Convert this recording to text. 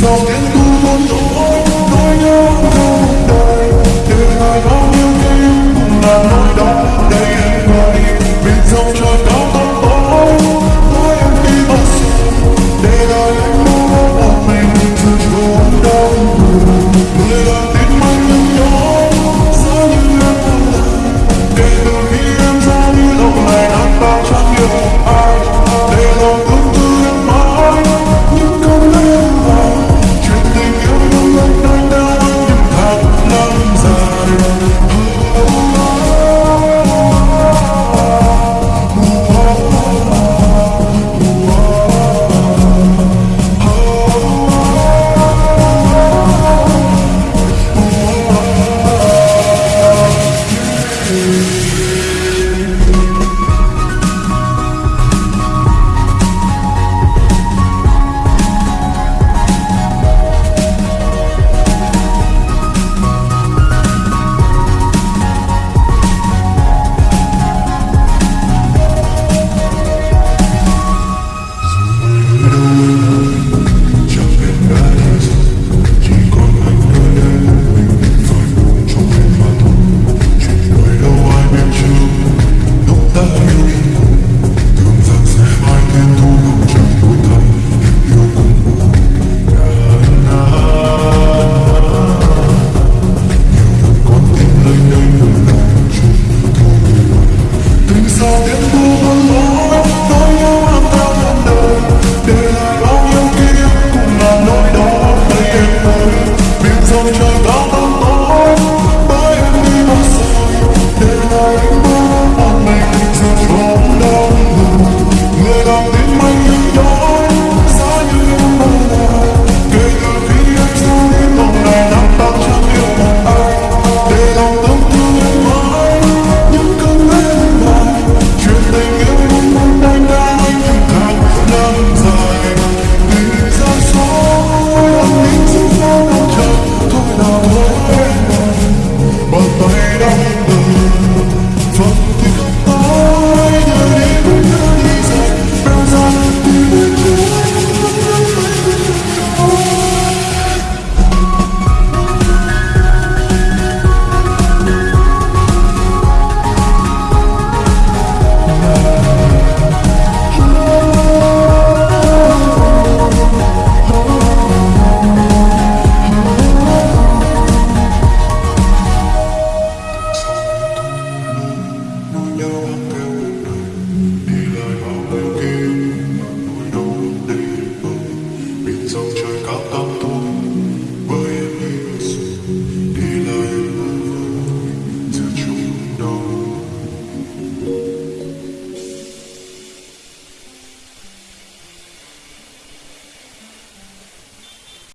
sao tiếng tu muốn dỗi nỗi nhớ cuộc đời từ thời bao nhiêu tim cùng là nỗi đau đầy vơi know.